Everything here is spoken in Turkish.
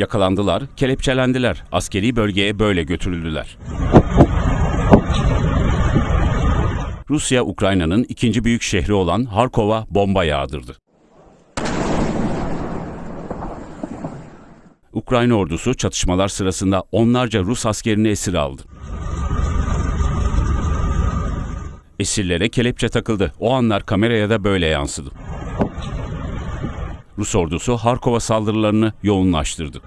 Yakalandılar, kelepçelendiler. Askeri bölgeye böyle götürüldüler. Rusya, Ukrayna'nın ikinci büyük şehri olan Harkov'a bomba yağdırdı. Ukrayna ordusu çatışmalar sırasında onlarca Rus askerini esir aldı. Esirlere kelepçe takıldı. O anlar kameraya da böyle yansıdı. Rus ordusu Harkova saldırılarını yoğunlaştırdı.